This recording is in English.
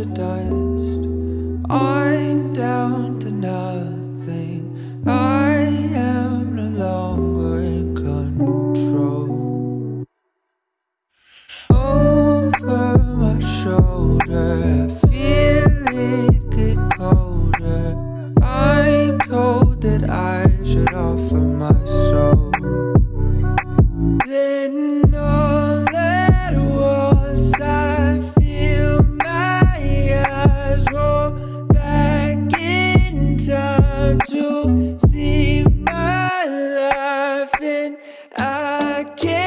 to dust. I'm down to nothing. I am no longer in control. Over my shoulder, I feel it get colder. I'm told that I should offer. to see my life and I can't